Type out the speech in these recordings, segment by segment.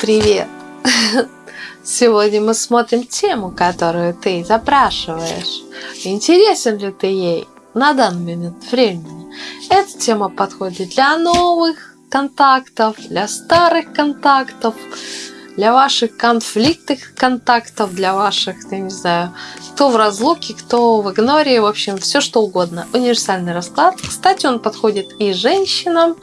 Привет! Сегодня мы смотрим тему, которую ты запрашиваешь. Интересен ли ты ей на данный момент времени? Эта тема подходит для новых контактов, для старых контактов, для ваших конфликтных контактов, для ваших, я не знаю, кто в разлуке, кто в игноре, в общем, все что угодно. Универсальный расклад. Кстати, он подходит и женщинам.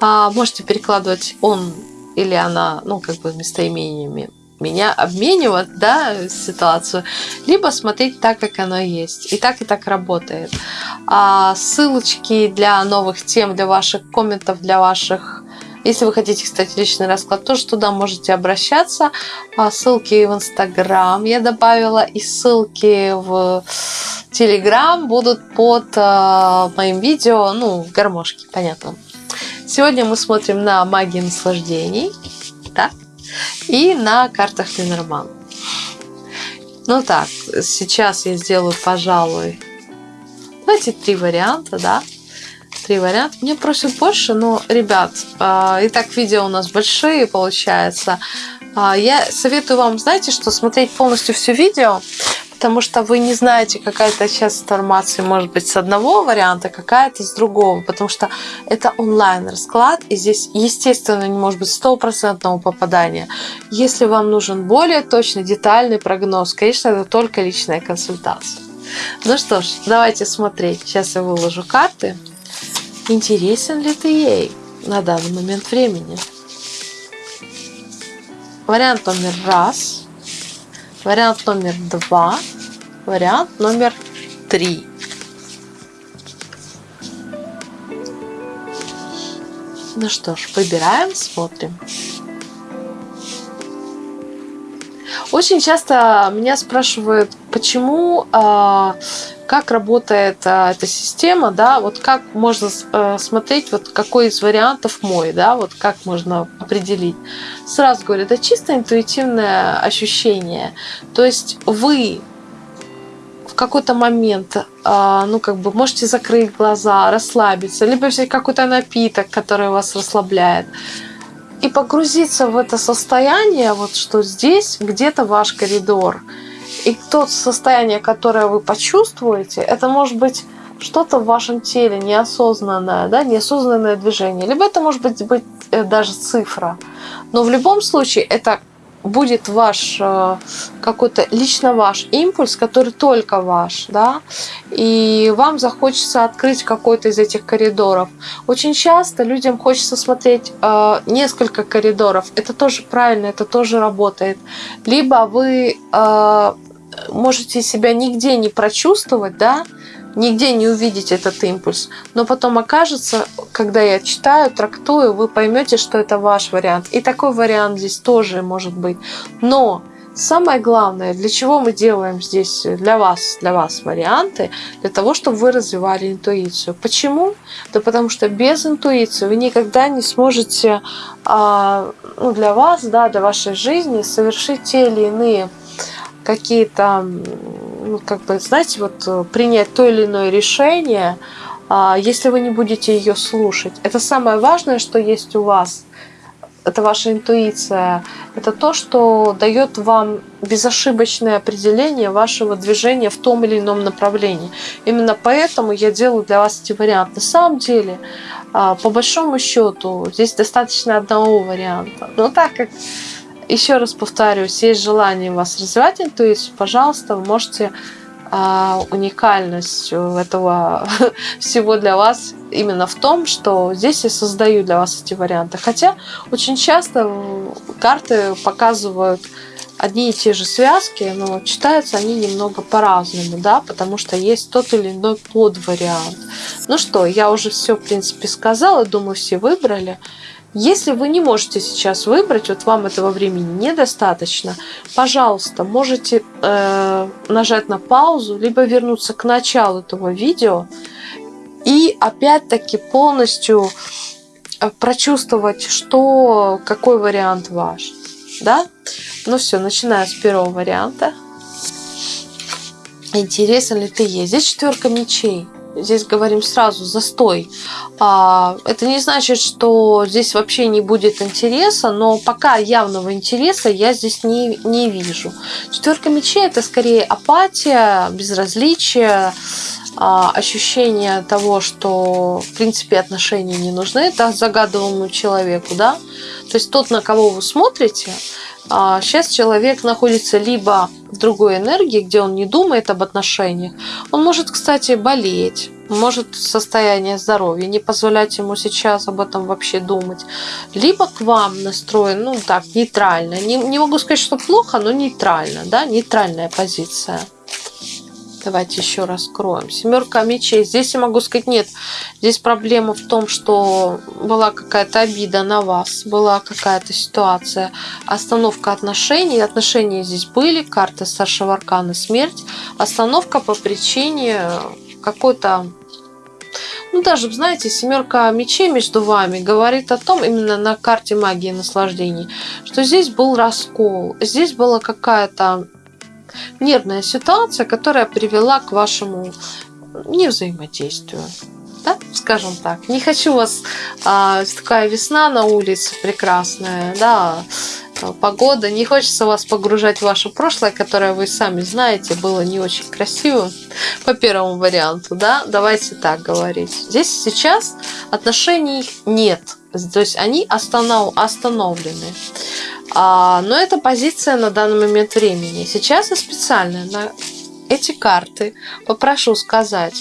А, можете перекладывать он или она, ну, как бы местоимениями меня обменивать, да, ситуацию, либо смотреть так, как оно есть. И так, и так работает. А ссылочки для новых тем, для ваших комментов, для ваших если вы хотите, кстати, личный расклад, тоже туда можете обращаться. А ссылки в Инстаграм я добавила и ссылки в Телеграм будут под э, моим видео, ну, в гармошке, понятно. Сегодня мы смотрим на магии наслаждений, да, и на картах Ленорман. Ну так, сейчас я сделаю, пожалуй, эти три варианта, да. Три варианта. Мне просят больше, но, ребят, э, и так видео у нас большие получается. Э, я советую вам, знаете, что смотреть полностью все видео, потому что вы не знаете, какая-то часть информации может быть с одного варианта, какая-то с другого, потому что это онлайн-расклад, и здесь, естественно, не может быть стопроцентного попадания. Если вам нужен более точный, детальный прогноз, конечно, это только личная консультация. Ну что ж, давайте смотреть. Сейчас я выложу карты. Интересен ли ты ей на данный момент времени? Вариант номер раз – Вариант номер два. Вариант номер три. Ну что ж, выбираем, смотрим. Очень часто меня спрашивают, почему, э, как работает э, эта система, да, вот как можно э, смотреть, вот какой из вариантов мой, да, вот как можно определить. Сразу говорю, это чисто интуитивное ощущение. То есть вы в какой-то момент, э, ну, как бы можете закрыть глаза, расслабиться, либо взять какой-то напиток, который вас расслабляет и погрузиться в это состояние, вот что здесь где-то ваш коридор. И то состояние, которое вы почувствуете, это может быть что-то в вашем теле неосознанное, да, неосознанное движение. Либо это может быть, быть э, даже цифра. Но в любом случае это будет ваш э, какой-то лично ваш импульс, который только ваш, да, и вам захочется открыть какой-то из этих коридоров. Очень часто людям хочется смотреть э, несколько коридоров. Это тоже правильно, это тоже работает. Либо вы э, можете себя нигде не прочувствовать, да, нигде не увидеть этот импульс. Но потом окажется, когда я читаю, трактую, вы поймете, что это ваш вариант. И такой вариант здесь тоже может быть. Но самое главное, для чего мы делаем здесь для вас, для вас варианты, для того, чтобы вы развивали интуицию. Почему? Да потому что без интуиции вы никогда не сможете а, ну, для вас, да, для вашей жизни совершить те или иные какие-то ну, как бы, знаете, вот э, принять то или иное решение, а, если вы не будете ее слушать. Это самое важное, что есть у вас. Это ваша интуиция. Это то, что дает вам безошибочное определение вашего движения в том или ином направлении. Именно поэтому я делаю для вас эти варианты. На самом деле, а, по большому счету, здесь достаточно одного варианта. Но так как еще раз повторюсь, есть желание у вас развивать интуицию, пожалуйста, вы можете а, уникальность этого всего для вас именно в том, что здесь я создаю для вас эти варианты. Хотя очень часто карты показывают одни и те же связки, но читаются они немного по-разному, да, потому что есть тот или иной подвариант. Ну что, я уже все, в принципе, сказала, думаю, все выбрали. Если вы не можете сейчас выбрать, вот вам этого времени недостаточно, пожалуйста, можете э, нажать на паузу, либо вернуться к началу этого видео и опять-таки полностью э, прочувствовать, что, какой вариант ваш. да? Ну все, начинаю с первого варианта. Интересен ли ты есть? Четверка мечей здесь говорим сразу застой. А, это не значит, что здесь вообще не будет интереса, но пока явного интереса я здесь не, не вижу. Четверка мечей это скорее апатия, безразличие, а, ощущение того, что в принципе отношения не нужны это загадываемому человеку, да. То есть тот, на кого вы смотрите, сейчас а, человек находится либо в другой энергии, где он не думает об отношениях. Он может, кстати, болеть, может состояние здоровья не позволять ему сейчас об этом вообще думать. Либо к вам настроен, ну так, нейтрально. Не, не могу сказать, что плохо, но нейтрально, да, нейтральная позиция. Давайте еще раскроем. Семерка мечей. Здесь я могу сказать, нет. Здесь проблема в том, что была какая-то обида на вас, была какая-то ситуация, остановка отношений. Отношения здесь были, карта старшего аркана смерть. Остановка по причине какой-то ну, даже, знаете, семерка мечей между вами говорит о том, именно на карте магии наслаждений, что здесь был раскол, здесь была какая-то нервная ситуация, которая привела к вашему невзаимодействию. Да, скажем так. Не хочу вас... А, такая весна на улице прекрасная, да, погода. Не хочется вас погружать в ваше прошлое, которое вы сами знаете, было не очень красивым по первому варианту, да. Давайте так говорить. Здесь сейчас отношений нет. То есть они останов, остановлены. А, но это позиция на данный момент времени. Сейчас я специально на эти карты попрошу сказать,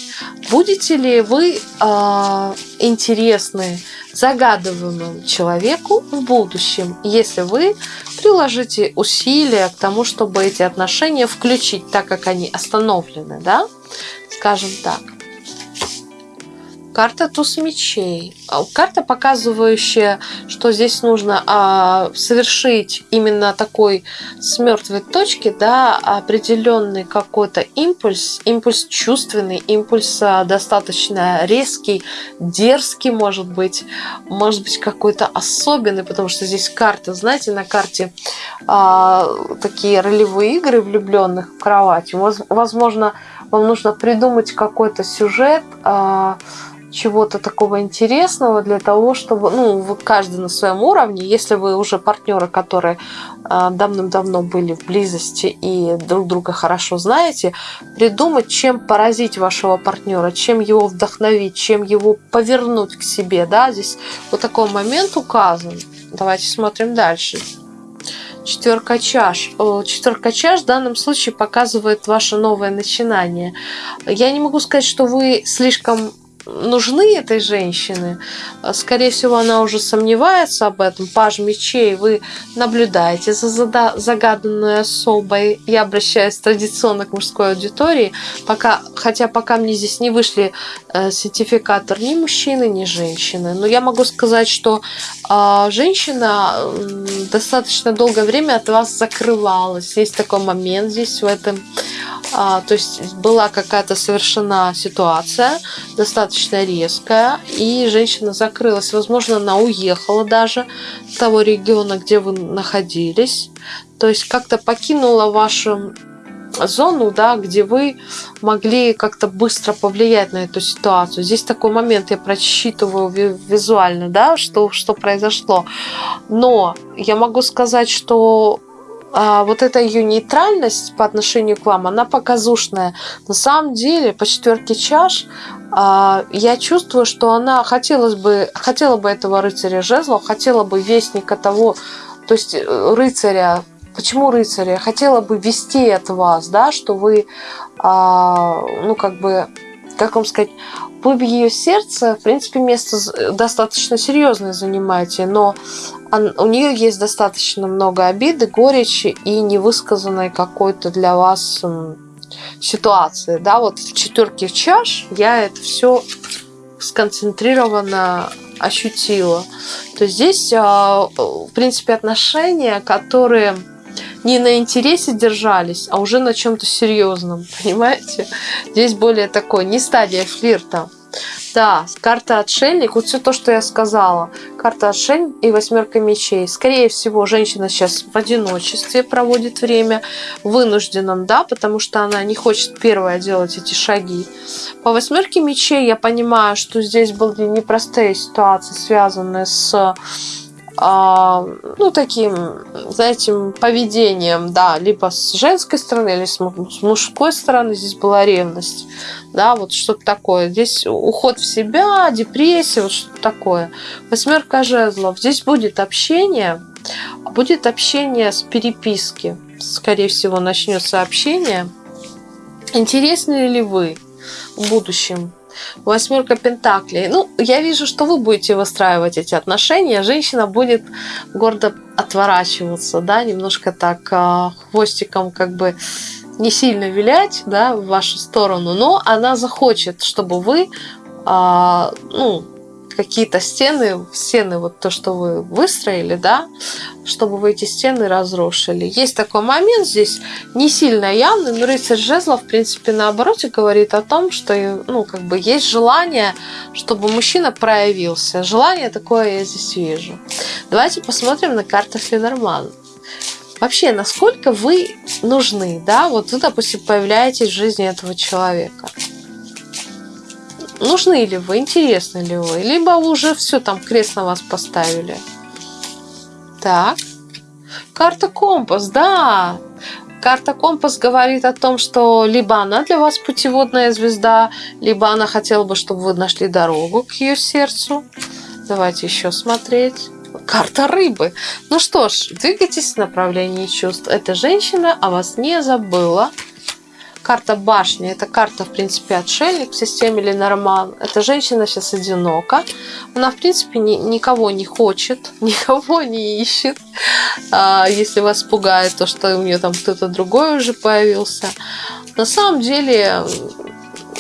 будете ли вы э, интересны загадываемому человеку в будущем, если вы приложите усилия к тому, чтобы эти отношения включить, так как они остановлены, да, скажем так. Карта туз мечей. А, карта, показывающая, что здесь нужно а, совершить именно такой с мертвой точки, да, определенный какой-то импульс, импульс чувственный, импульс а, достаточно резкий, дерзкий, может быть, может быть какой-то особенный, потому что здесь карта, знаете, на карте а, такие ролевые игры влюбленных в кровати. Возможно, вам нужно придумать какой-то сюжет. А, чего-то такого интересного для того, чтобы, ну, вот каждый на своем уровне, если вы уже партнеры, которые э, давным-давно были в близости и друг друга хорошо знаете, придумать, чем поразить вашего партнера, чем его вдохновить, чем его повернуть к себе, да, здесь вот такой момент указан. Давайте смотрим дальше. Четверка чаш. Четверка чаш в данном случае показывает ваше новое начинание. Я не могу сказать, что вы слишком нужны этой женщины. Скорее всего, она уже сомневается об этом. Паж мечей, вы наблюдаете за загаданной особой. Я обращаюсь традиционно к мужской аудитории, пока, хотя пока мне здесь не вышли э, сертификатор ни мужчины, ни женщины. Но я могу сказать, что э, женщина достаточно долгое время от вас закрывалась. Есть такой момент здесь в этом а, то есть была какая-то совершена ситуация, достаточно резкая, и женщина закрылась. Возможно, она уехала даже с того региона, где вы находились. То есть как-то покинула вашу зону, да, где вы могли как-то быстро повлиять на эту ситуацию. Здесь такой момент я просчитываю визуально, да, что, что произошло. Но я могу сказать, что а, вот эта ее нейтральность по отношению к вам, она показушная. На самом деле, по четверке чаш, а, я чувствую, что она хотелось бы, хотела бы этого рыцаря жезлов, хотела бы вестника того, то есть э, рыцаря, почему рыцаря? Хотела бы вести от вас, да, что вы, а, ну, как бы, как вам сказать, в ее сердце, в принципе, место достаточно серьезное занимаете, но у нее есть достаточно много обиды, горечи и невысказанной какой-то для вас ситуации. Да, вот в четверке чаш я это все сконцентрированно ощутила. То есть здесь, а, в принципе, отношения, которые не на интересе держались, а уже на чем-то серьезном, понимаете? Здесь более такое, не стадия флирта. Да, карта отшельник, вот все то, что я сказала. Карта отшельник и восьмерка мечей. Скорее всего, женщина сейчас в одиночестве проводит время, вынужденном, да, потому что она не хочет первая делать эти шаги. По восьмерке мечей я понимаю, что здесь были непростые ситуации, связанные с ну, таким, знаете, поведением, да, либо с женской стороны, или с мужской стороны, здесь была ревность, да, вот что-то такое. Здесь уход в себя, депрессия, вот что-то такое. Восьмерка жезлов. Здесь будет общение, будет общение с переписки. Скорее всего, начнется общение. Интересны ли вы в будущем Восьмерка Пентаклей. Ну, я вижу, что вы будете выстраивать эти отношения. Женщина будет гордо отворачиваться, да, немножко так а, хвостиком как бы не сильно вилять, да, в вашу сторону, но она захочет, чтобы вы, а, ну, какие-то стены, стены, вот то, что вы выстроили, да, чтобы вы эти стены разрушили. Есть такой момент здесь, не сильно явный, но рыцарь жезла, в принципе, наоборот, говорит о том, что, ну, как бы есть желание, чтобы мужчина проявился. Желание такое я здесь вижу. Давайте посмотрим на карту Ленормана. Вообще, насколько вы нужны, да, вот вы, допустим, появляетесь в жизни этого человека нужны ли вы, интересны ли вы, либо уже все там крест на вас поставили. Так, карта компас, да. Карта компас говорит о том, что либо она для вас путеводная звезда, либо она хотела бы, чтобы вы нашли дорогу к ее сердцу. Давайте еще смотреть. Карта рыбы. Ну что ж, двигайтесь в направлении чувств. Эта женщина о вас не забыла. Карта башни – это карта, в принципе, отшельник в системе Ленорман. Эта женщина сейчас одинока. Она, в принципе, ни, никого не хочет, никого не ищет. А, если вас пугает то, что у нее там кто-то другой уже появился. На самом деле,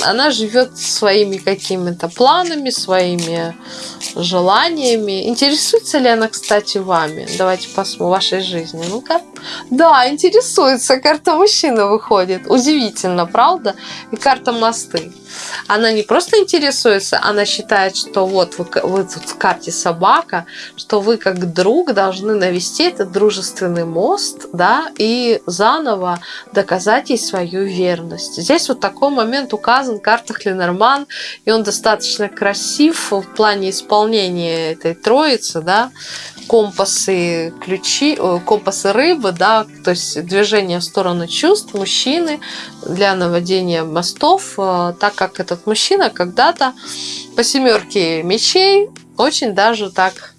она живет своими какими-то планами, своими желаниями. Интересуется ли она, кстати, вами? Давайте посмотрим, вашей жизни. Ну-ка. Да, интересуется. Карта мужчина выходит. Удивительно, правда? И карта мосты. Она не просто интересуется, она считает, что вот вы, вы тут в карте собака, что вы как друг должны навести этот дружественный мост, да, и заново доказать ей свою верность. Здесь вот такой момент указан в картах Ленорман, и он достаточно красив в плане исполнения этой троицы, да, компасы ключи, компасы рыбы, да, то есть движение в сторону чувств мужчины для наводения мостов, э, так как этот мужчина когда-то по семерке мечей очень даже так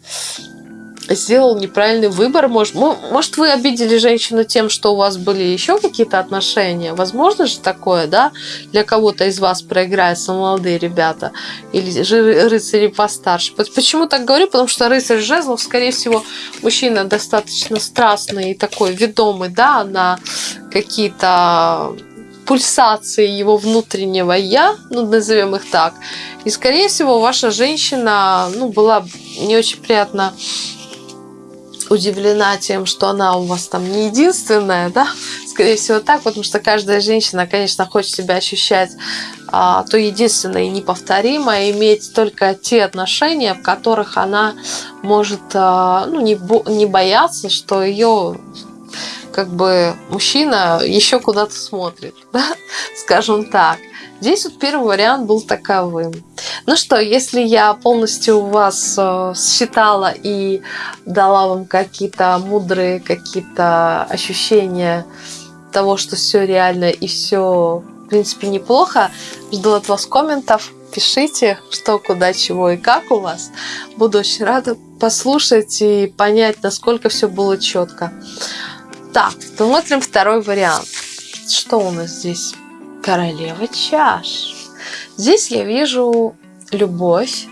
сделал неправильный выбор. Может, может, вы обидели женщину тем, что у вас были еще какие-то отношения? Возможно же такое, да? Для кого-то из вас проиграются молодые ребята или же рыцари постарше. Почему так говорю? Потому что рыцарь жезлов, скорее всего, мужчина достаточно страстный и такой ведомый, да, на какие-то пульсации его внутреннего я, ну, назовем их так. И, скорее всего, ваша женщина, ну, была не очень приятно удивлена тем, что она у вас там не единственная, да, скорее всего так, потому что каждая женщина, конечно, хочет себя ощущать а, то единственное и неповторимое, иметь только те отношения, в которых она может а, ну, не, не бояться, что ее как бы мужчина еще куда-то смотрит, да? скажем так. Здесь вот первый вариант был таковым. Ну что, если я полностью вас э, считала и дала вам какие-то мудрые какие-то ощущения того, что все реально и все, в принципе, неплохо, жду от вас комментов. Пишите, что, куда, чего и как у вас. Буду очень рада послушать и понять, насколько все было четко. Так, смотрим второй вариант. Что у нас здесь? Королева чаш. Здесь я вижу любовь,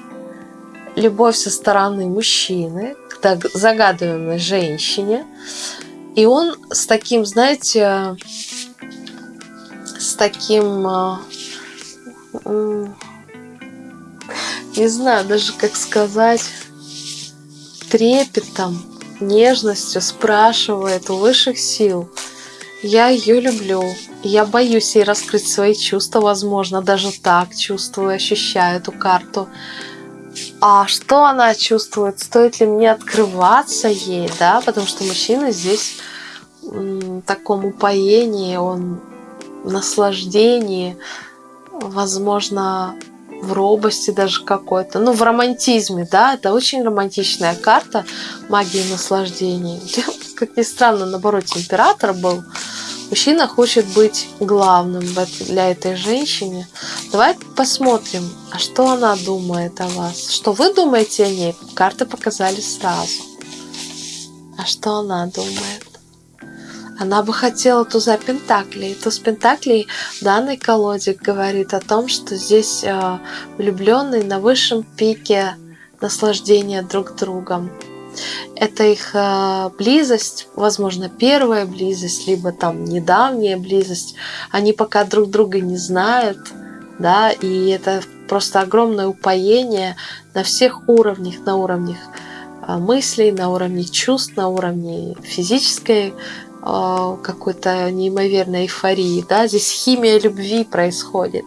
любовь со стороны мужчины к загадываемой женщине. И он с таким, знаете, с таким, а, не знаю даже как сказать, трепетом, нежностью спрашивает у высших сил, Я ее люблю. Я боюсь ей раскрыть свои чувства, возможно, даже так чувствую, ощущаю эту карту. А что она чувствует? Стоит ли мне открываться ей, да? Потому что мужчина здесь в таком упоении, он в наслаждении, возможно, в робости даже какой-то, ну, в романтизме, да, это очень романтичная карта магии наслаждений. Как ни странно, наоборот, император был. Мужчина хочет быть главным для этой женщины. Давай посмотрим, а что она думает о вас. Что вы думаете о ней? Карты показали сразу. А что она думает? Она бы хотела туза Пентаклей. Туз Пентаклей в данной колоде говорит о том, что здесь э, влюбленные на высшем пике наслаждения друг другом. Это их э, близость, возможно, первая близость, либо там недавняя близость. Они пока друг друга не знают, да, и это просто огромное упоение на всех уровнях, на уровнях э, мыслей, на уровне чувств, на уровне физической какой-то неимоверной эйфории. Да? Здесь химия любви происходит.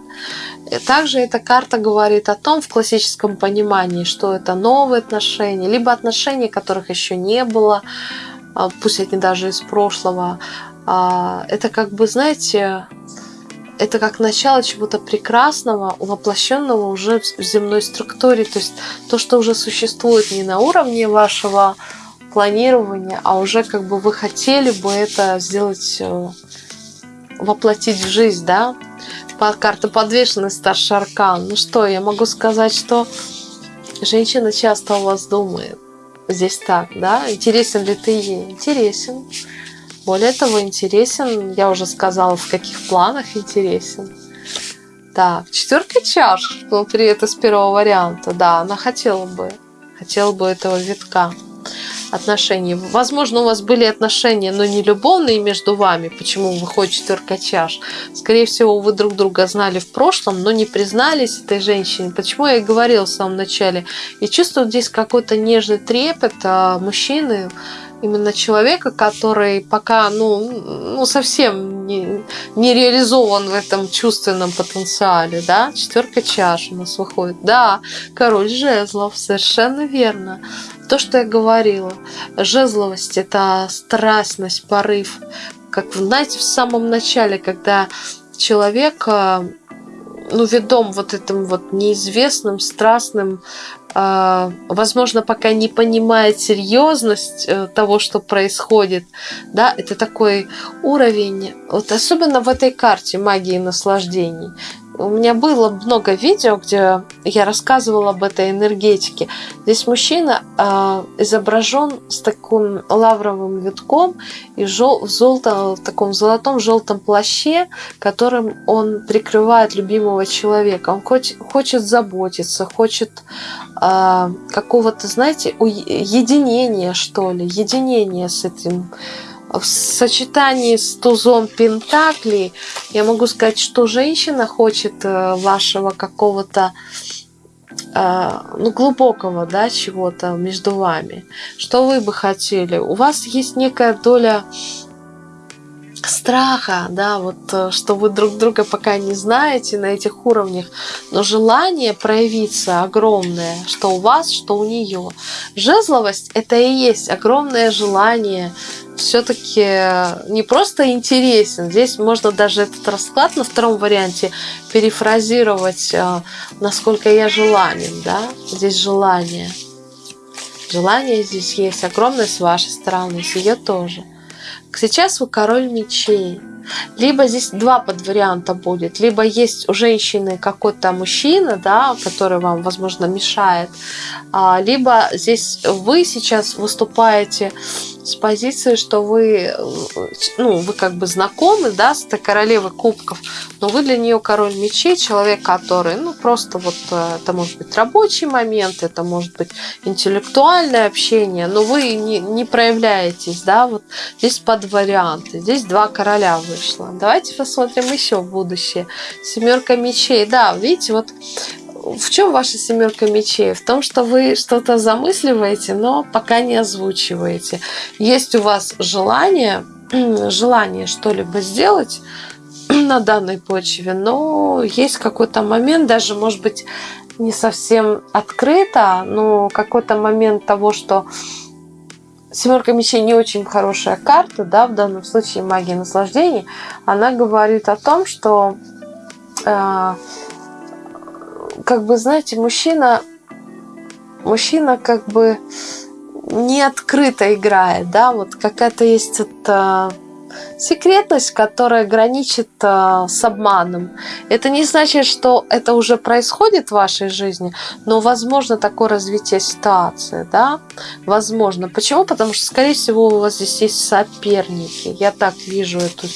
Также эта карта говорит о том, в классическом понимании, что это новые отношения, либо отношения, которых еще не было, а, пусть они даже из прошлого. А, это как бы, знаете, это как начало чего-то прекрасного, воплощенного уже в земной структуре. То есть то, что уже существует не на уровне вашего планирования, а уже как бы вы хотели бы это сделать, э, воплотить в жизнь, да? Под карта подвешенность старший аркан. Ну что, я могу сказать, что женщина часто у вас думает. Здесь так, да? Интересен ли ты ей? Интересен. Более того, интересен, я уже сказала, в каких планах интересен. Так, четверка чаш внутри это с первого варианта. Да, она хотела бы, хотела бы этого витка отношений. Возможно, у вас были отношения, но не любовные между вами. Почему выходит четверка чаш? Скорее всего, вы друг друга знали в прошлом, но не признались этой женщине. Почему я и говорила в самом начале. И чувствую здесь какой-то нежный трепет а мужчины, именно человека, который пока ну, ну совсем не, не реализован в этом чувственном потенциале, да, четверка чаш у нас выходит, да, король жезлов, совершенно верно, то, что я говорила, жезловость – это страстность, порыв, как, знаете, в самом начале, когда человек э, ну, ведом вот этим вот неизвестным, страстным, возможно, пока не понимает серьезность э, того, что происходит, да, это такой уровень, вот особенно в этой карте магии наслаждений, у меня было много видео, где я рассказывала об этой энергетике. Здесь мужчина э, изображен с таким лавровым витком и жел, в, золото, в таком золотом желтом плаще, которым он прикрывает любимого человека. Он хочет, хочет заботиться, хочет э, какого-то, знаете, единения, что ли, единения с этим в сочетании с тузом Пентаклей я могу сказать, что женщина хочет э, вашего какого-то э, ну, глубокого, да, чего-то между вами. Что вы бы хотели? У вас есть некая доля страха, да, вот э, что вы друг друга пока не знаете на этих уровнях, но желание проявиться огромное, что у вас, что у нее. Жезловость это и есть огромное желание все-таки не просто интересен. Здесь можно даже этот расклад на втором варианте перефразировать, э, насколько я желанен. Да? Здесь желание. Желание здесь есть огромное с вашей стороны, с ее тоже. Сейчас вы король мечей. Либо здесь два подварианта будет. Либо есть у женщины какой-то мужчина, да, который вам, возможно, мешает. А, либо здесь вы сейчас выступаете с позиции, что вы, ну, вы как бы знакомы, да, с этой королевой кубков, но вы для нее король мечей, человек, который, ну, просто вот, э, это может быть рабочий момент, это может быть интеллектуальное общение, но вы не, не проявляетесь, да, вот здесь под варианты, здесь два короля вышло. Давайте посмотрим еще в будущее. Семерка мечей, да, видите, вот в чем ваша семерка мечей? В том, что вы что-то замысливаете, но пока не озвучиваете. Есть у вас желание желание что-либо сделать на данной почве, но есть какой-то момент, даже, может быть, не совсем открыто, но какой-то момент того, что Семерка мечей не очень хорошая карта, да, в данном случае магия наслаждений. Она говорит о том, что, э, как бы, знаете, мужчина, мужчина как бы не открыто играет, да, вот какая-то есть это секретность, которая граничит э, с обманом. Это не значит, что это уже происходит в вашей жизни, но возможно такое развитие ситуации, да, возможно. Почему? Потому что, скорее всего, у вас здесь есть соперники. Я так вижу эту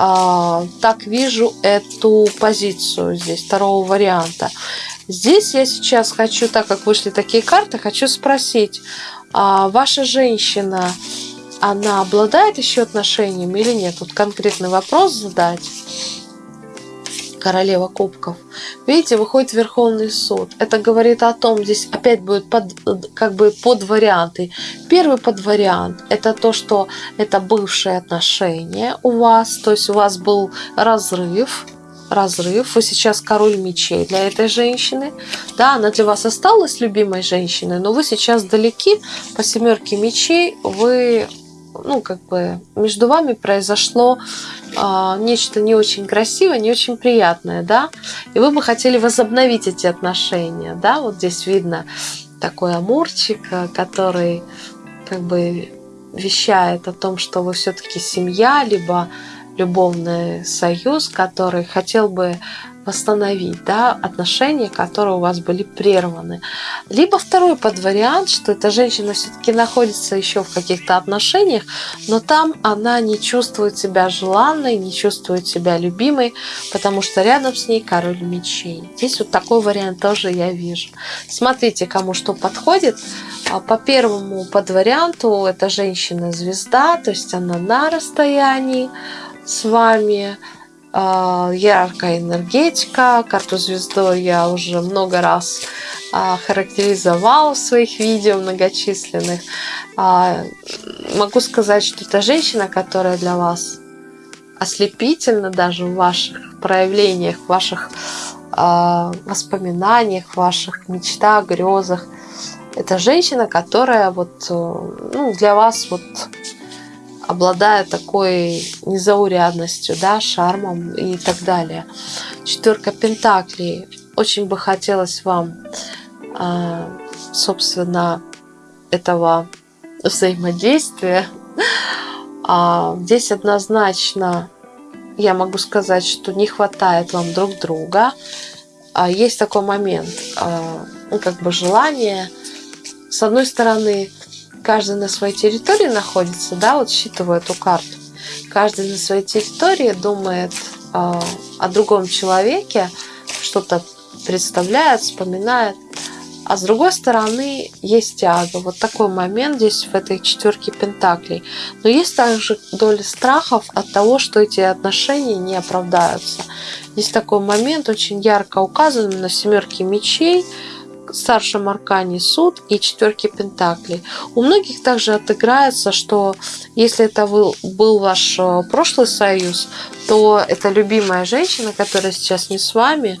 э, так вижу эту позицию здесь, второго варианта. Здесь я сейчас хочу, так как вышли такие карты, хочу спросить, а ваша женщина, она обладает еще отношениями или нет? Тут конкретный вопрос задать. Королева кубков. Видите, выходит Верховный суд. Это говорит о том, здесь опять будет под, как бы под варианты. Первый под вариант это то, что это бывшие отношения у вас, то есть у вас был разрыв, разрыв, вы сейчас король мечей для этой женщины, да, она для вас осталась любимой женщиной, но вы сейчас далеки, по семерке мечей вы ну, как бы между вами произошло э, нечто не очень красивое, не очень приятное, да, и вы бы хотели возобновить эти отношения, да, вот здесь видно такой амурчик, э, который как бы вещает о том, что вы все-таки семья, либо любовный союз, который хотел бы восстановить да, отношения, которые у вас были прерваны. Либо второй подвариант, что эта женщина все-таки находится еще в каких-то отношениях, но там она не чувствует себя желанной, не чувствует себя любимой, потому что рядом с ней король мечей. Здесь вот такой вариант тоже я вижу. Смотрите, кому что подходит. А по первому подварианту это женщина-звезда, то есть она на расстоянии с вами, яркая энергетика. Карту звездой я уже много раз а, характеризовала в своих видео многочисленных. А, могу сказать, что это женщина, которая для вас ослепительна даже в ваших проявлениях, в ваших воспоминаниях, в ваших мечтах, грезах. Это женщина, которая вот, э, ну, для вас вот обладая такой незаурядностью, да, шармом и так далее. Четверка Пентаклей. Очень бы хотелось вам, а, собственно, этого взаимодействия. А, здесь однозначно я могу сказать, что не хватает вам друг друга. А, есть такой момент, ну, как бы желание, с одной стороны, каждый на своей территории находится, да, вот считываю эту карту. Каждый на своей территории думает э, о другом человеке, что-то представляет, вспоминает. А с другой стороны есть тяга. Вот такой момент здесь в этой четверке пентаклей. Но есть также доля страхов от того, что эти отношения не оправдаются. Есть такой момент, очень ярко указанный на семерке мечей, старшем аркане суд и четверки пентаклей. У многих также отыграется, что если это был, ваш э, прошлый союз, то эта любимая женщина, которая сейчас не с вами,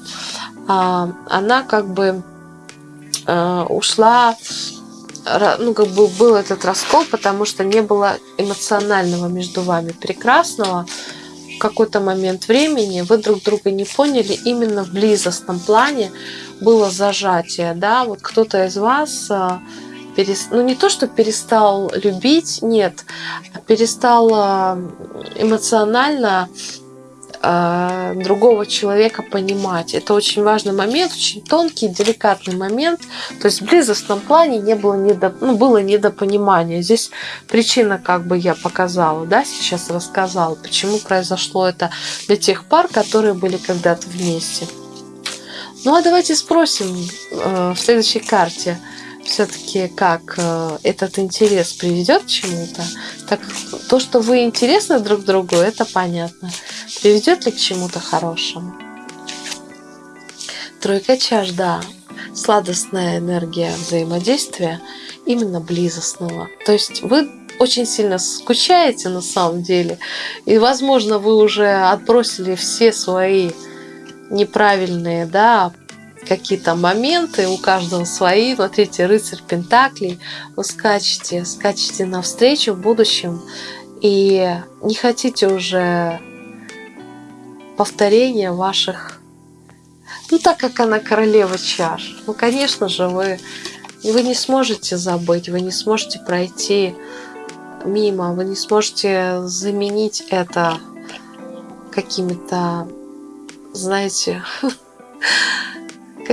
а, она как бы э, ушла ну, как бы был этот раскол, потому что не было эмоционального между вами прекрасного, какой-то момент времени вы друг друга не поняли именно в близостном плане было зажатие, да, вот кто-то из вас а, перес... ну не то, что перестал любить, нет, а перестал а, эмоционально э, другого человека понимать. Это очень важный момент, очень тонкий, деликатный момент. То есть в близостном плане не было, недо, ну, было недопонимания. Здесь причина, как бы я показала, да, сейчас рассказала, почему произошло это для тех пар, которые были когда-то вместе. Ну а давайте спросим э, в следующей карте все-таки как э, этот интерес приведет к чему-то. Так то, что вы интересны друг другу, это понятно. Приведет ли к чему-то хорошему? Тройка чаш, да. Сладостная энергия взаимодействия, именно близостного. То есть вы очень сильно скучаете на самом деле. И, возможно, вы уже отбросили все свои неправильные, да, какие-то моменты, у каждого свои. Смотрите, рыцарь Пентаклей, вы скачете, скачете навстречу в будущем и не хотите уже повторения ваших ну, так как она королева чаш, ну, конечно же, вы, вы не сможете забыть, вы не сможете пройти мимо, вы не сможете заменить это какими-то, знаете,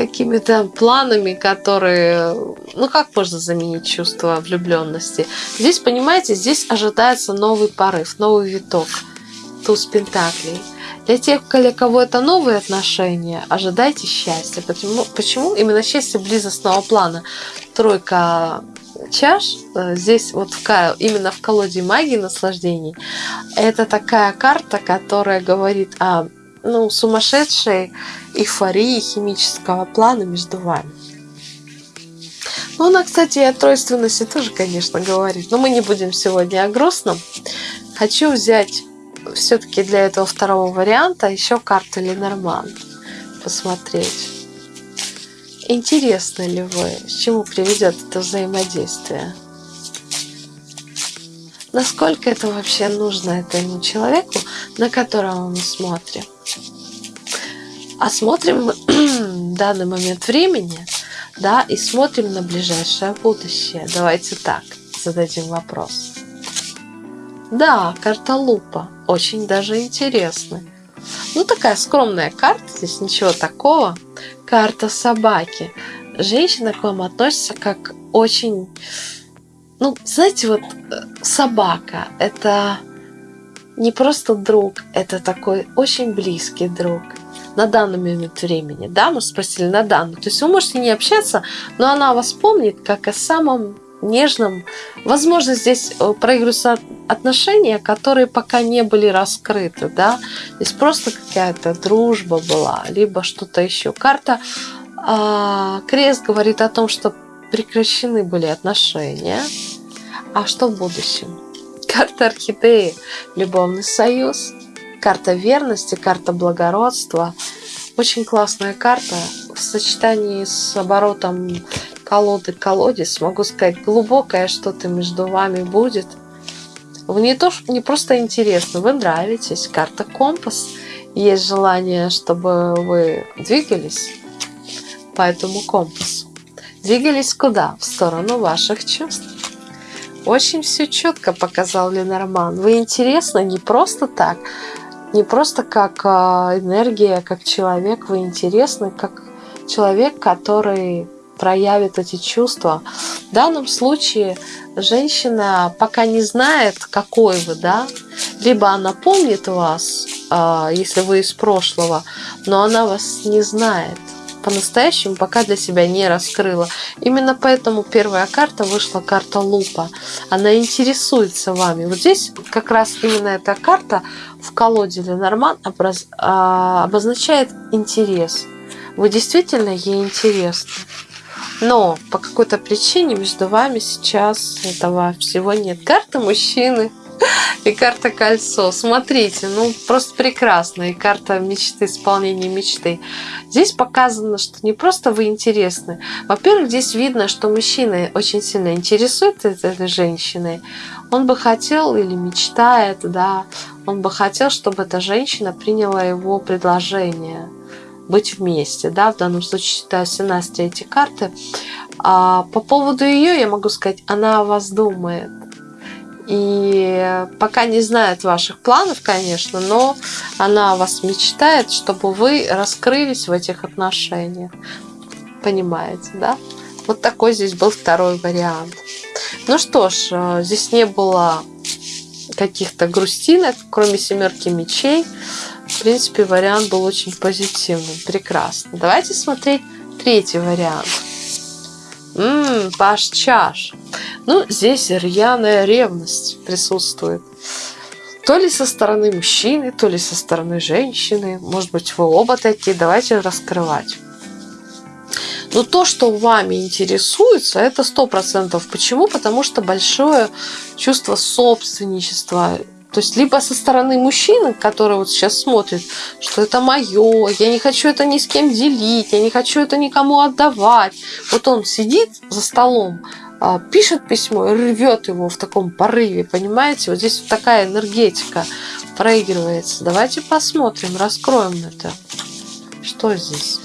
какими-то планами, которые... Ну, как можно заменить чувство влюбленности? Здесь, понимаете, здесь ожидается новый порыв, новый виток. Туз Пентаклей – для тех, для кого это новые отношения, ожидайте счастья. Почему, почему именно счастье близостного плана? Тройка чаш э, здесь вот в, именно в колоде магии наслаждений это такая карта, которая говорит о ну, сумасшедшей эйфории химического плана между вами. Ну, она, кстати, и о тройственности тоже, конечно, говорит. Но мы не будем сегодня о грустном. Хочу взять все-таки для этого второго варианта еще карту Ленорман посмотреть. Интересно ли вы, к чему приведет это взаимодействие? Насколько это вообще нужно этому человеку, на которого мы смотрим? А смотрим мы данный момент времени, да, и смотрим на ближайшее будущее. Давайте так зададим вопрос. Да, карта лупа. Очень даже интересная. Ну, такая скромная карта, здесь ничего такого. Карта собаки. Женщина к вам относится как очень... Ну, знаете, вот э, собака – это не просто друг, это такой очень близкий друг на данный момент времени. Да, мы спросили на данный. То есть вы можете не общаться, но она вас помнит как о самом нежном. Возможно, здесь э, проигрываются отношения, которые пока не были раскрыты, да. Здесь просто какая-то дружба была, либо что-то еще. Карта э, Крест говорит о том, что прекращены были отношения. А что в будущем? Карта Орхидеи, любовный союз, карта верности, карта благородства. Очень классная карта в сочетании с оборотом колоды колодец, могу сказать, глубокое что-то между вами будет. Вы не, то, не просто интересно, вы нравитесь. Карта компас. Есть желание, чтобы вы двигались по этому компасу. Двигались куда? В сторону ваших чувств. Очень все четко показал Ленорман. Вы интересны не просто так, не просто как а, энергия, как человек, вы интересны как человек, который проявит эти чувства. В данном случае женщина пока не знает, какой вы, да, либо она помнит вас, а, если вы из прошлого, но она вас не знает по-настоящему пока для себя не раскрыла. Именно поэтому первая карта вышла карта лупа. Она интересуется вами. Вот здесь как раз именно эта карта в колоде Ленорман а, обозначает интерес. Вы действительно ей интересны. Но по какой-то причине между вами сейчас этого всего нет. Карта мужчины и карта кольцо. Смотрите, ну просто прекрасно. И карта мечты, исполнения мечты. Здесь показано, что не просто вы интересны. Во-первых, здесь видно, что мужчина очень сильно интересуется этой женщиной. Он бы хотел или мечтает, да, он бы хотел, чтобы эта женщина приняла его предложение быть вместе, да, в данном случае считаю Синастри эти карты. А по поводу ее я могу сказать, она о вас думает. И пока не знает ваших планов, конечно, но она о вас мечтает, чтобы вы раскрылись в этих отношениях. Понимаете, да? Вот такой здесь был второй вариант. Ну что ж, э, здесь не было каких-то грустинок, кроме семерки мечей. В принципе, вариант был очень позитивным. Прекрасно. Давайте смотреть третий вариант. Ммм, паш чаш. Ну, здесь рьяная ревность присутствует. То ли со стороны мужчины, то ли со стороны женщины. Может быть, вы оба такие. Давайте раскрывать. Но то, что вами интересуется, это сто процентов. Почему? Потому что большое чувство собственничества, то есть либо со стороны мужчины, который вот сейчас смотрит, что это мое, я не хочу это ни с кем делить, я не хочу это никому отдавать. Вот он сидит за столом, пишет письмо и рвет его в таком порыве, понимаете? Вот здесь вот такая энергетика проигрывается. Давайте посмотрим, раскроем это. Что здесь?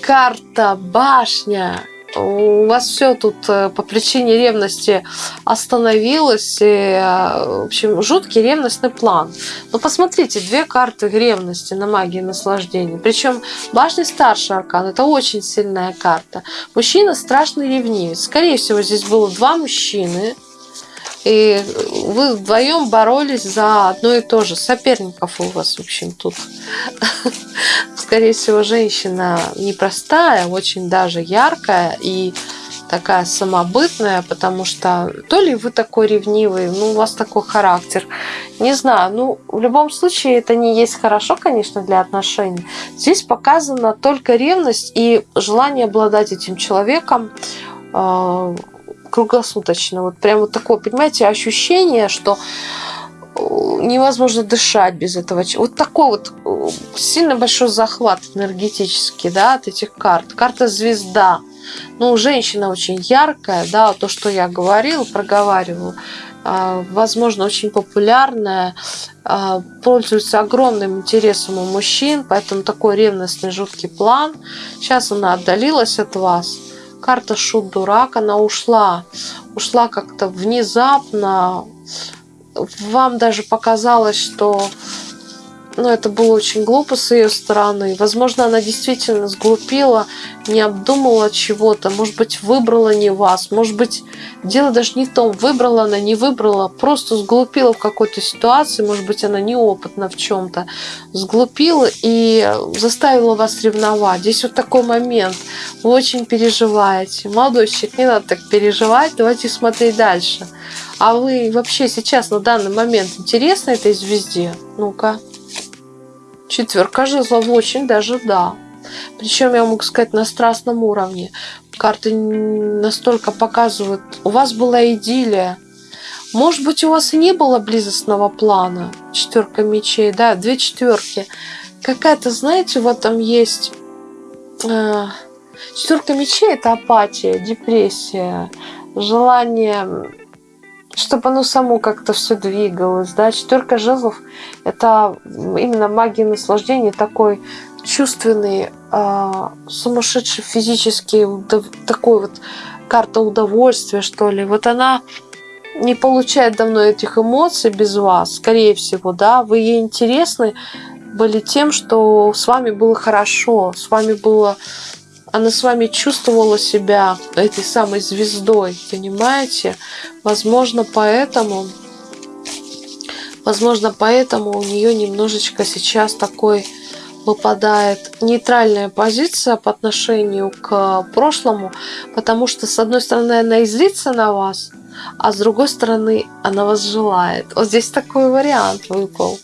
Карта башня у вас все тут э, по причине ревности остановилось. И, э, в общем, жуткий ревностный план. Но посмотрите, две карты ревности на магии наслаждения. Причем башня старший аркан. Это очень сильная карта. Мужчина страшный ревнивец. Скорее всего, здесь было два мужчины. И вы вдвоем боролись за одно и то же. Соперников у вас, в общем, тут. Скорее всего, женщина непростая, очень даже яркая и такая самобытная, потому что то ли вы такой ревнивый, ну, у вас такой характер. Не знаю, ну, в любом случае, это не есть хорошо, конечно, для отношений. Здесь показана только ревность и желание обладать этим человеком, а, круглосуточно. Вот прям вот такое, понимаете, ощущение, что э, невозможно дышать без этого. Вот такой вот э, сильно большой захват энергетический, да, от этих карт. Карта звезда. Ну, женщина очень яркая, да, то, что я говорила, проговаривала, возможно, очень популярная, а, пользуется огромным интересом у мужчин, поэтому такой ревностный жуткий план. Сейчас она отдалилась от вас карта шут-дурак, она ушла. Ушла как-то внезапно. Вам даже показалось, что но это было очень глупо с ее стороны. Возможно, она действительно сглупила, не обдумала чего-то, может быть, выбрала не вас, может быть, дело даже не в том, выбрала она, не выбрала, просто сглупила в какой-то ситуации, может быть, она неопытна в чем-то, сглупила и заставила вас ревновать. Здесь вот такой момент, вы очень переживаете. Молодой человек, не надо так переживать, давайте смотреть дальше. А вы вообще сейчас на данный момент интересны этой звезде? Ну-ка. Четверка жезлов очень даже да. Причем я могу сказать на страстном уровне. Карты настолько показывают. У вас была идиллия. Может быть, у вас и не было близостного плана. Четверка мечей, да, две четверки. Какая-то, знаете, в этом есть... Э, четверка мечей это апатия, депрессия, желание чтобы оно само как-то все двигалось. Да? Четверка жезлов – это именно магия наслаждения, такой чувственный, э, сумасшедший физический, такой вот карта удовольствия, что ли. Вот она не получает давно этих эмоций без вас, скорее всего, да, вы ей интересны были тем, что с вами было хорошо, с вами было она с вами чувствовала себя этой самой звездой, понимаете? Возможно, поэтому, возможно, поэтому у нее немножечко сейчас такой выпадает нейтральная позиция по отношению к прошлому, потому что, с одной стороны, она и на вас, а с другой стороны, она вас желает. Вот здесь такой вариант выпал.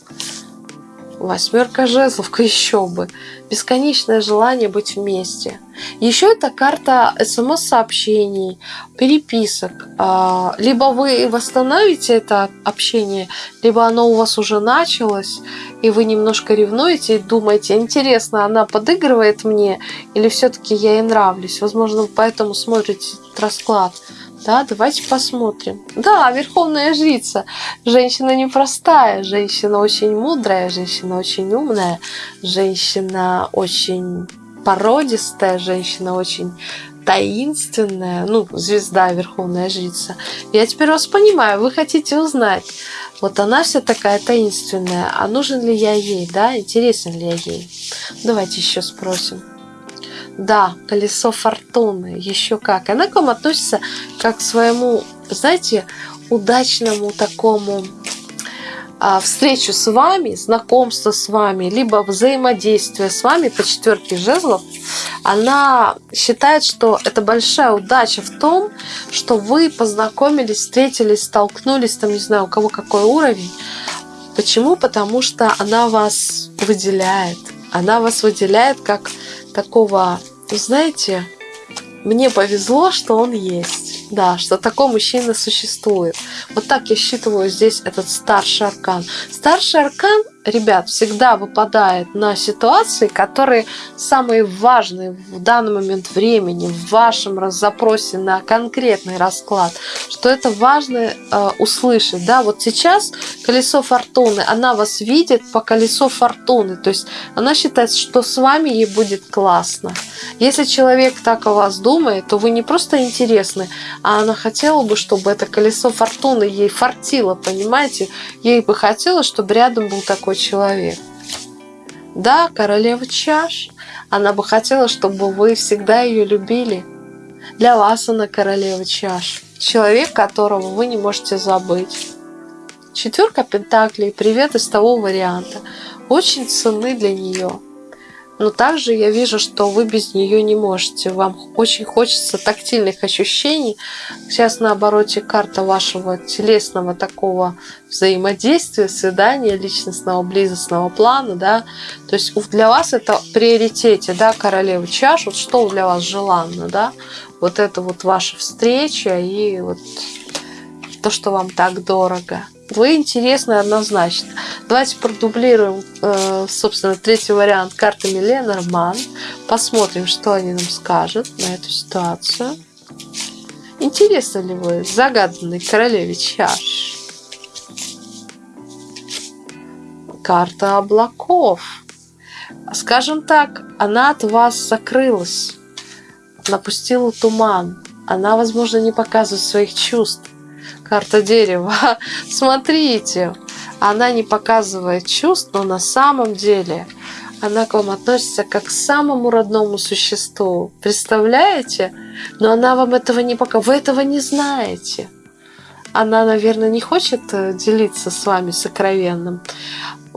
Восьмерка жезлов, еще бы. Бесконечное желание быть вместе. Еще это карта смс-сообщений, переписок. А, либо вы восстановите это общение, либо оно у вас уже началось, и вы немножко ревнуете и думаете, интересно, она подыгрывает мне, или все-таки я ей нравлюсь. Возможно, поэтому смотрите расклад. Да, давайте посмотрим. Да, верховная жрица. Женщина непростая, женщина очень мудрая, женщина очень умная, женщина очень породистая, женщина очень таинственная, ну, звезда, верховная жрица. Я теперь вас понимаю, вы хотите узнать, вот она вся такая таинственная, а нужен ли я ей, да, интересен ли я ей? Давайте еще спросим. Да, колесо фортуны, еще как. Она к вам относится как к своему, знаете, удачному такому а, встречу с вами, знакомство с вами, либо взаимодействие с вами по четверке жезлов, она считает, что это большая удача в том, что вы познакомились, встретились, столкнулись, там, не знаю, у кого какой уровень. Почему? Потому что она вас выделяет. Она вас выделяет как такого, знаете, мне повезло, что он есть. Да, что такой мужчина существует. Вот так я считываю здесь этот старший аркан. Старший аркан ребят, всегда выпадает на ситуации, которые самые важные в данный момент времени, в вашем запросе на конкретный расклад, что это важно э, услышать. Да? Вот сейчас колесо фортуны, она вас видит по колесу фортуны, то есть она считает, что с вами ей будет классно. Если человек так о вас думает, то вы не просто интересны, а она хотела бы, чтобы это колесо фортуны ей фартило, понимаете? Ей бы хотелось, чтобы рядом был такой человек. Да, королева чаш. Она бы хотела, чтобы вы всегда ее любили. Для вас она королева чаш. Человек, которого вы не можете забыть. Четверка пентаклей, привет из того варианта. Очень ценны для нее. Но также я вижу, что вы без нее не можете. Вам очень хочется тактильных ощущений. Сейчас на обороте карта вашего телесного такого взаимодействия, свидания, личностного, близостного плана, да. То есть для вас это в приоритете, да, королева чаш. Вот что для вас желанно, да. Вот это вот ваша встреча и вот то, что вам так дорого. Вы интересны однозначно. Давайте продублируем, э, собственно, третий вариант картами Ленорман. Посмотрим, что они нам скажут на эту ситуацию. Интересно ли вы загаданной королеве чаш? Карта облаков. Скажем так, она от вас закрылась, напустила туман. Она, возможно, не показывает своих чувств карта дерева. Смотрите, она не показывает чувств, но на самом деле она к вам относится как к самому родному существу. Представляете? Но она вам этого не пока. Вы этого не знаете. Она, наверное, не хочет э, делиться с вами сокровенным.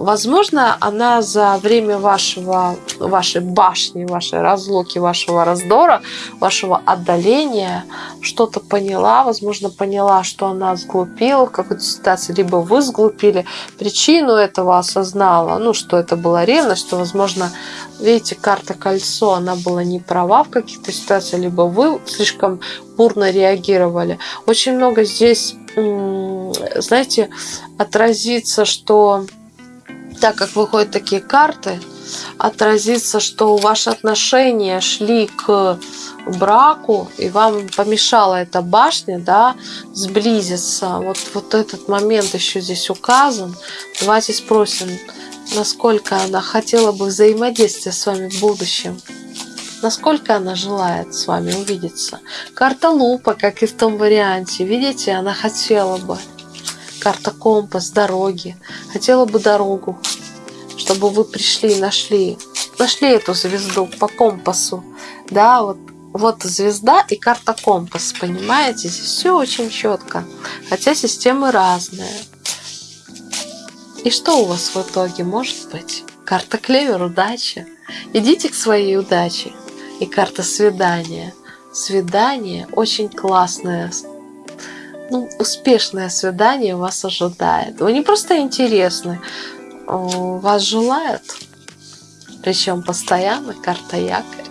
Возможно, она за время вашего, вашей башни, вашей разлуки, вашего раздора, вашего отдаления что-то поняла, возможно, поняла, что она сглупила в какой-то ситуации, либо вы сглупили, причину этого осознала, ну, что это была ревность, что, возможно, видите, карта кольцо, она была не права в каких-то ситуациях, либо вы слишком бурно реагировали. Очень много здесь, знаете, отразится, что так как выходят такие карты, отразится, что ваши отношения шли к браку, и вам помешала эта башня, да, сблизиться. Вот, вот этот момент еще здесь указан. Давайте спросим, насколько она хотела бы взаимодействия с вами в будущем. Насколько она желает с вами увидеться. Карта лупа, как и в том варианте. Видите, она хотела бы карта компас, дороги. Хотела бы дорогу, чтобы вы пришли, нашли, нашли эту звезду по компасу. Да, вот, вот звезда и карта компас, понимаете? Здесь все очень четко, хотя системы разные. И что у вас в итоге может быть? Карта клевер, удача. Идите к своей удаче. И карта свидания. Свидание очень классное ну, успешное свидание вас ожидает. Вы не просто интересны, вас желают. Причем постоянно карта якорь.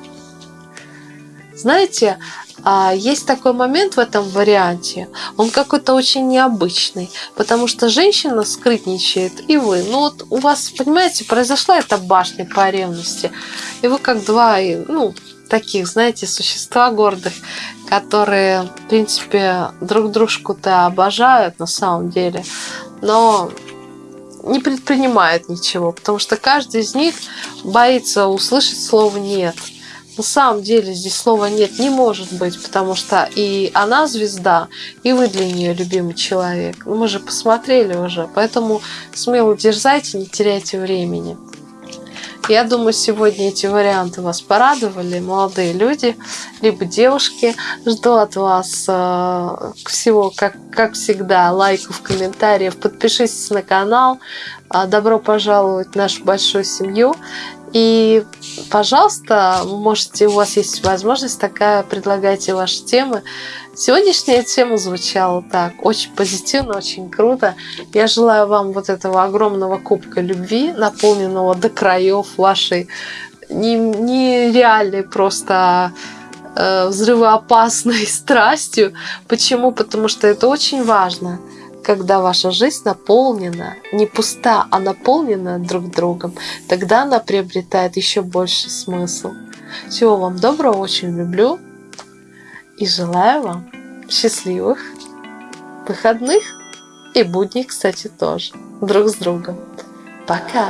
Знаете, а, есть такой момент в этом варианте, он какой-то очень необычный, потому что женщина скрытничает, и вы. Ну вот у вас, понимаете, произошла эта башня по ревности, и вы как два, ну, таких, знаете, существа гордых, которые, в принципе, друг дружку-то обожают на самом деле, но не предпринимают ничего, потому что каждый из них боится услышать слово «нет». На самом деле здесь слова «нет» не может быть, потому что и она звезда, и вы для нее любимый человек. Мы же посмотрели уже, поэтому смело дерзайте, не теряйте времени. Я думаю, сегодня эти варианты вас порадовали, молодые люди, либо девушки. Жду от вас э, всего, как, как всегда, лайков, комментариев. Подпишитесь на канал. Э, добро пожаловать в нашу большую семью. И, пожалуйста, можете, у вас есть возможность такая, предлагайте ваши темы. Сегодняшняя тема звучала так, очень позитивно, очень круто. Я желаю вам вот этого огромного кубка любви, наполненного до краев вашей нереальной просто э, взрывоопасной страстью. Почему? Потому что это очень важно, когда ваша жизнь наполнена, не пуста, а наполнена друг другом, тогда она приобретает еще больше смысл. Всего вам доброго, очень люблю и желаю вам счастливых выходных и будней, кстати, тоже друг с другом. Пока!